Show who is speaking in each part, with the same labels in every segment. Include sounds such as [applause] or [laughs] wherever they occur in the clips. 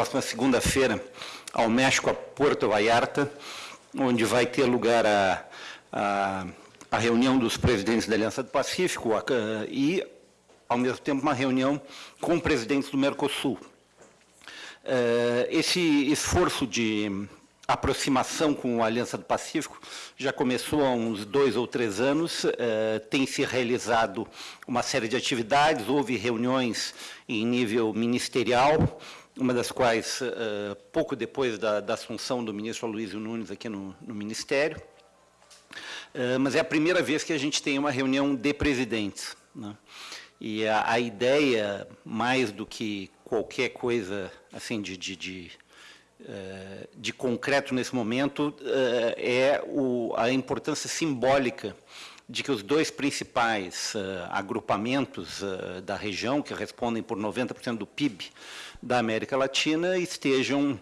Speaker 1: próxima segunda-feira ao México, a Porto Vallarta, onde vai ter lugar a, a, a reunião dos presidentes da Aliança do Pacífico a, e, ao mesmo tempo, uma reunião com presidentes do Mercosul. Uh, esse esforço de aproximação com a Aliança do Pacífico já começou há uns dois ou três anos, eh, tem se realizado uma série de atividades, houve reuniões em nível ministerial, uma das quais eh, pouco depois da, da, assunção do ministro Aloysio Nunes aqui no, no Ministério, eh, mas é a primeira vez que a gente tem uma reunião de presidentes. Né? E a, a, ideia, mais do que qualquer coisa assim de, de, de eh, de concreto nesse momento é a importância simbólica de que os dois principais eh, agrupamentos da região, que respondem por 90% do PIB da América Latina, estejam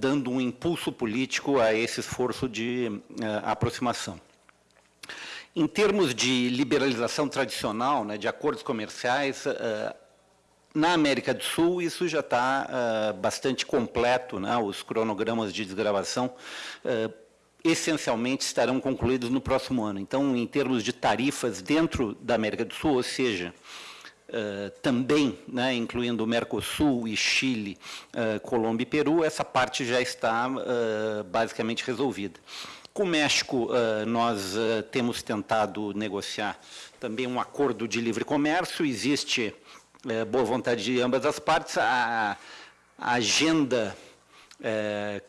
Speaker 1: dando um impulso político a esse esforço de aproximação. Em termos de liberalização tradicional, né, de acordos comerciais, na América do Sul, isso já está uh, bastante completo, né? os cronogramas de desgravação uh, essencialmente estarão concluídos no próximo ano. Então, em termos de tarifas dentro da América do Sul, ou seja, uh, também, né, incluindo Mercosul e Chile, Colômbia e Peru, essa parte já está basicamente resolvida. Com o México, nós temos tentado negociar também um acordo de livre comércio, existe boa vontade de ambas as partes, a, a agenda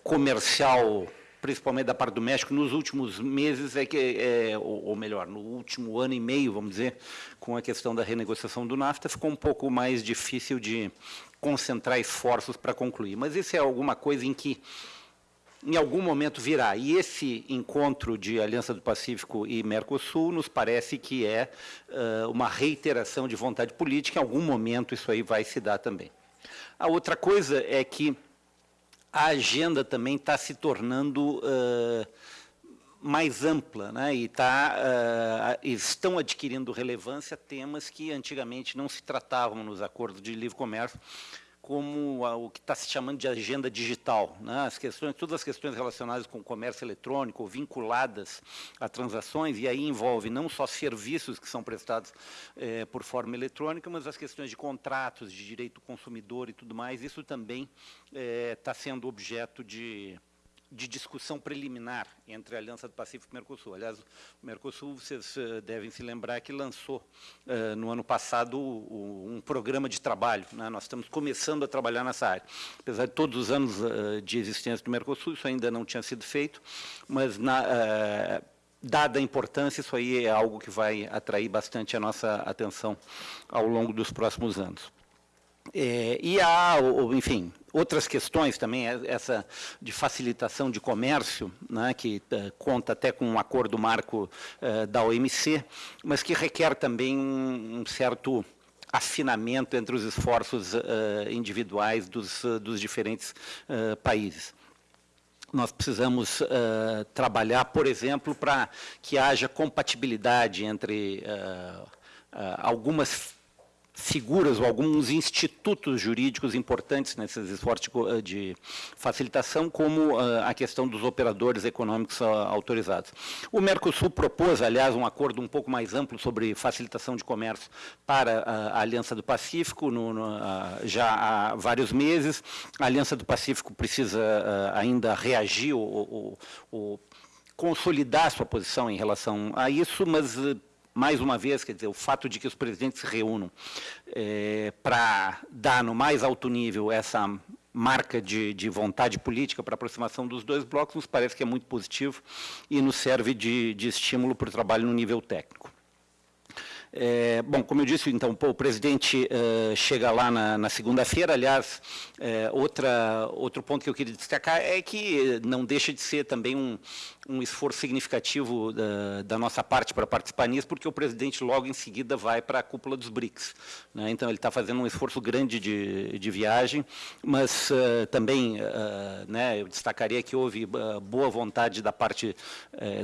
Speaker 1: comercial, principalmente da parte do México, nos últimos meses, é que, é, ou, ou, melhor, no último ano e meio, vamos dizer, com a questão da renegociação do NAFTA, ficou um pouco mais difícil de concentrar esforços para concluir. Mas isso é alguma coisa em que em algum momento virá. E esse encontro de Aliança do Pacífico e Mercosul nos parece que é uh, uma reiteração de vontade política, em algum momento isso aí vai se dar também. A outra coisa é que a agenda também está se tornando uh, mais ampla, né? e tá, uh, estão adquirindo relevância temas que antigamente não se tratavam nos acordos de livre comércio, como a, o que está se chamando de agenda digital. Né? As questões, todas as questões relacionadas com o comércio eletrônico, vinculadas a transações, e aí envolve não só serviços que são prestados é, por forma eletrônica, mas as questões de contratos, de direito do consumidor e tudo mais, isso também está é, sendo objeto de de discussão preliminar entre a Aliança do Pacífico e o Mercosul. Aliás, o Mercosul, vocês uh, devem se lembrar que lançou uh, no ano passado um programa de trabalho. Né? Nós estamos começando a trabalhar nessa área. Apesar de todos os anos uh, de existência do Mercosul, isso ainda não tinha sido feito, mas na, dada a importância, isso aí é algo que vai atrair bastante a nossa atenção ao longo dos próximos anos. É, e há, enfim, outras questões também, é, essa de facilitação de comércio, né, que uh, conta até com um acordo marco uh, da OMC, mas que requer também um, um certo afinamento entre os esforços uh, individuais dos, dos diferentes países. Nós precisamos trabalhar, por exemplo, para que haja compatibilidade entre algumas figuras ou alguns institutos jurídicos importantes nesses esforços de facilitação, como ah, a questão dos operadores econômicos ah, autorizados. O Mercosul propôs, aliás, um acordo um pouco mais amplo sobre facilitação de comércio para a Aliança do Pacífico, no, no, já há vários meses. A Aliança do Pacífico precisa ainda reagir ou, ou consolidar sua posição em relação a isso, mas mais uma vez, quer dizer, o fato de que os presidentes se reúnam é, para dar no mais alto nível essa marca de, de vontade política para aproximação dos dois blocos, nos parece que é muito positivo e nos serve de, de estímulo para o trabalho no nível técnico. É, bom, como eu disse, então, pô, o presidente uh, chega lá na, na segunda-feira, aliás, é, outra, outro ponto que eu queria destacar é que não deixa de ser também um, um esforço significativo da, da, nossa parte para participar nisso, porque o presidente logo em seguida vai para a cúpula dos BRICS. Né? Então, ele está fazendo um esforço grande de, de viagem, mas uh, também, uh, né, eu destacaria que houve boa vontade da parte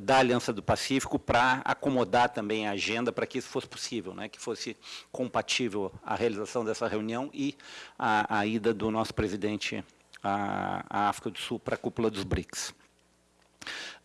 Speaker 1: da Aliança do Pacífico para acomodar também a agenda para que isso fosse possível, né, que fosse compatível a realização dessa reunião e a, a ida do nosso presidente à, à África do Sul para a cúpula dos BRICS.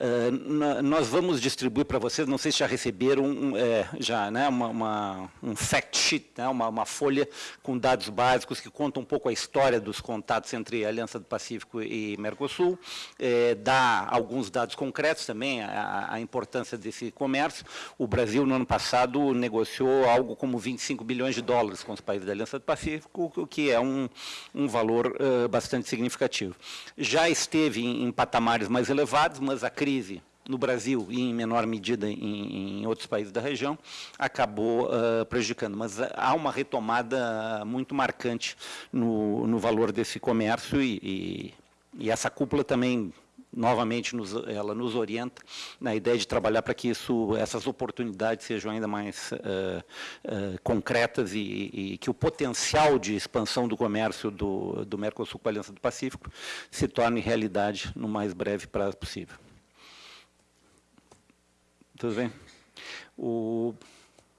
Speaker 1: Uh, nós vamos distribuir para vocês, não sei se já receberam um, é, já, né, uma, uma, um fact sheet, né, uma, uma, folha com dados básicos que conta um pouco a história dos contatos entre a Aliança do Pacífico e Mercosul, é, dá alguns dados concretos também, a, a, importância desse comércio. O Brasil, no ano passado, negociou algo como 25 bilhões de dólares com os países da Aliança do Pacífico, o que é um, um valor uh, bastante significativo. Já esteve em, em patamares mais elevados, mas a crise no Brasil e em menor medida em, em outros países da região, acabou uh, prejudicando. Mas há uma retomada muito marcante no, no valor desse comércio e, e, e essa cúpula também novamente nos, ela nos orienta na ideia de trabalhar para que isso, essas oportunidades sejam ainda mais uh, uh, concretas e, e, que o potencial de expansão do comércio do, do Mercosul com a Aliança do Pacífico se torne realidade no mais breve prazo possível. Tudo bem? O,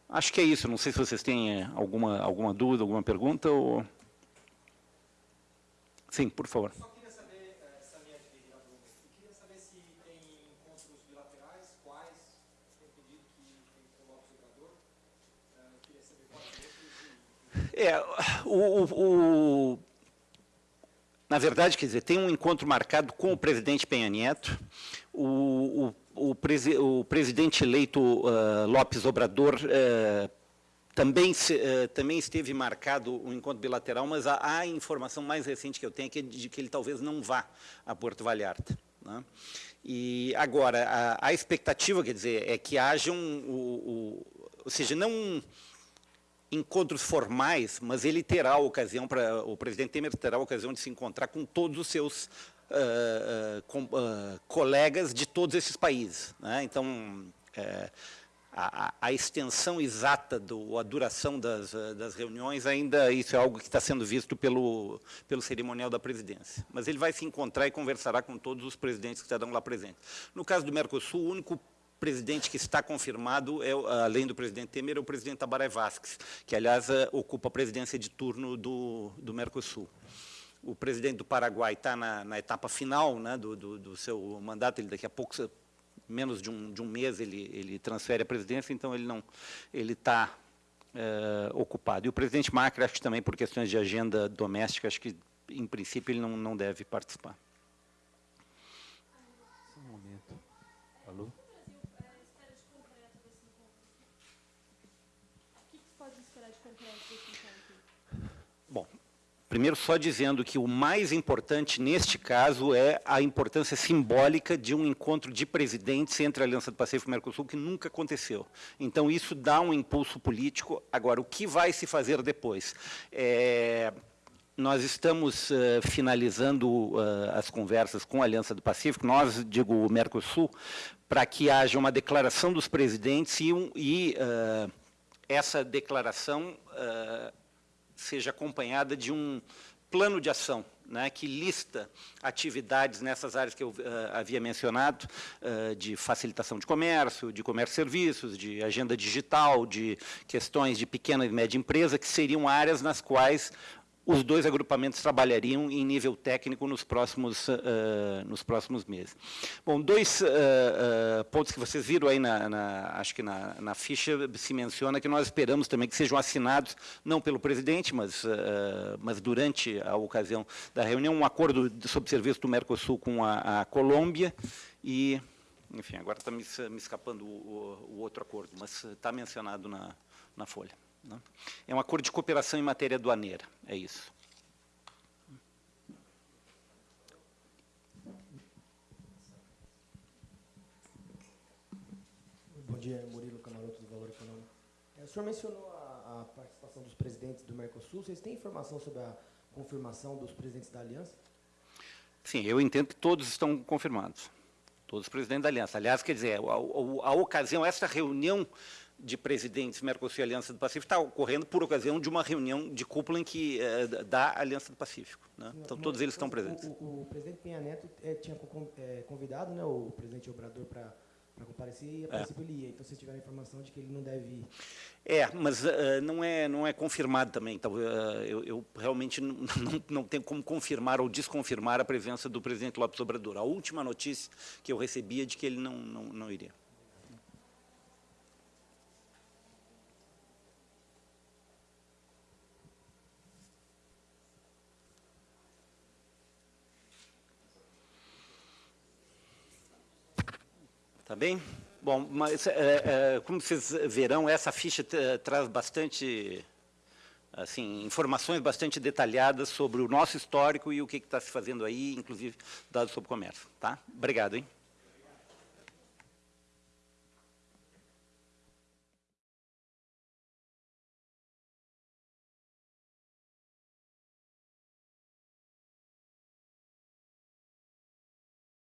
Speaker 1: acho que é isso. Não sei se vocês têm eh, alguma, alguma dúvida, alguma pergunta. Ou... Sim, por favor.
Speaker 2: Tem o
Speaker 1: É, o, o, na verdade, quer dizer, tem um encontro marcado com o presidente Penha Neto. O, o presi o presidente eleito uh, Lopes Obrador uh, também, se, uh, também esteve marcado um encontro bilateral, mas a, a, informação mais recente que eu tenho é que, de que ele talvez não vá a Porto Vallarta. Né? E agora, a, a, expectativa, quer dizer, é que haja um, o, o, ou seja, não encontros formais, mas ele terá a ocasião, para o presidente Temer terá a ocasião de se encontrar com todos os seus uh, com, uh, colegas de todos esses países. Né? Então, a, a, extensão exata, do, a duração das, das, reuniões, ainda isso é algo que está sendo visto pelo, pelo cerimonial da presidência. Mas ele vai se encontrar e conversará com todos os presidentes que estarão lá presentes. No caso do Mercosul, o único presidente que está confirmado, é, além do presidente Temer, é o presidente Tabaré Vázquez, que, aliás, ocupa a presidência de turno do, do Mercosul o presidente do Paraguai está na, na, etapa final né, do, do, do, seu mandato, ele daqui a pouco, menos de um, de um mês, ele, ele transfere a presidência, então ele não ele está é, ocupado. E o presidente Macri, acho que também por questões de agenda doméstica, acho que, em princípio, ele não, não deve participar.
Speaker 3: Um momento. Alô?
Speaker 1: Primeiro, só dizendo que o mais importante neste caso é a importância simbólica de um encontro de presidentes entre a Aliança do Pacífico e o Mercosul, que nunca aconteceu. Então, isso dá um impulso político. Agora, o que vai se fazer depois? É, nós estamos uh, finalizando uh, as conversas com a Aliança do Pacífico, nós, digo, o Mercosul, para que haja uma declaração dos presidentes e, um, e uh, essa declaração seja acompanhada de um plano de ação né, que lista atividades nessas áreas que eu uh, havia mencionado, uh, de facilitação de comércio, de comércio e serviços, de agenda digital, de questões de pequena e média empresa, que seriam áreas nas quais os dois agrupamentos trabalhariam em nível técnico nos próximos, uh, nos próximos meses. Bom, dois uh, uh, pontos que vocês viram aí, na, na, acho que na, na, ficha se menciona que nós esperamos também que sejam assinados, não pelo presidente, mas, mas durante a ocasião da reunião, um acordo sobre serviço do Mercosul com a, a Colômbia e, enfim, agora está me, me, escapando o, o, outro acordo, mas está mencionado na, na folha. Né? É um acordo de cooperação em matéria aduaneira, é isso.
Speaker 4: Bom dia, Murilo Camaroto, do Valor Econômico. É, o senhor mencionou a, a, participação dos presidentes do Mercosul. Vocês têm informação sobre a confirmação dos presidentes da Aliança?
Speaker 1: Sim, eu entendo que todos estão confirmados. Todos os presidentes da Aliança. Aliás, quer dizer, a, a, a ocasião, essa reunião de presidentes Mercosul e Aliança do Pacífico está ocorrendo por ocasião de uma reunião de cúpula em que é, da Aliança do Pacífico. Né? Então, todos eles estão presentes.
Speaker 4: O, o, o presidente Penha Neto é, tinha é, convidado né, o presidente Obrador para para comparecer e a princípio ele ia. Então, se tiver a informação de que ele não deve ir.
Speaker 1: É, mas eh, não, é, não é confirmado também. Então, eh, eu, eu realmente não, [laughs] não, não tenho como confirmar ou desconfirmar a presença do presidente Lopes Obrador. A última notícia que eu recebi é de que ele não, não, não iria. Tá bem? Bom, mas, é, é, como vocês verão, essa ficha tra- traz bastante, assim, informações bastante detalhadas sobre o nosso histórico e o que está se fazendo aí, inclusive dados sobre comércio. Tá? Obrigado, hein?